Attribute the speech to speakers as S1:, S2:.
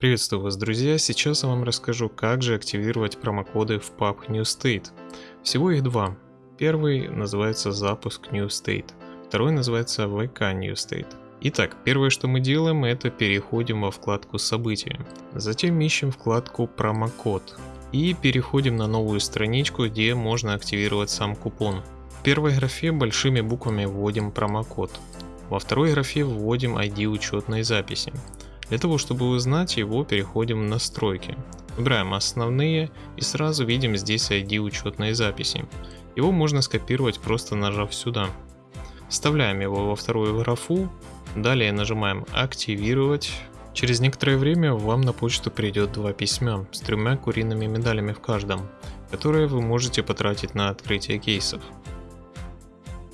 S1: Приветствую вас, друзья! Сейчас я вам расскажу, как же активировать промокоды в PUB New State. Всего их два. Первый называется запуск New State, второй называется VK New State. Итак, первое, что мы делаем, это переходим во вкладку события. Затем ищем вкладку промокод. И переходим на новую страничку, где можно активировать сам купон. В первой графе большими буквами вводим промокод. Во второй графе вводим ID учетной записи. Для того, чтобы узнать его, переходим в настройки. Выбираем основные и сразу видим здесь ID учетной записи. Его можно скопировать просто нажав сюда. Вставляем его во вторую графу, далее нажимаем активировать. Через некоторое время вам на почту придет два письма с тремя куриными медалями в каждом, которые вы можете потратить на открытие кейсов.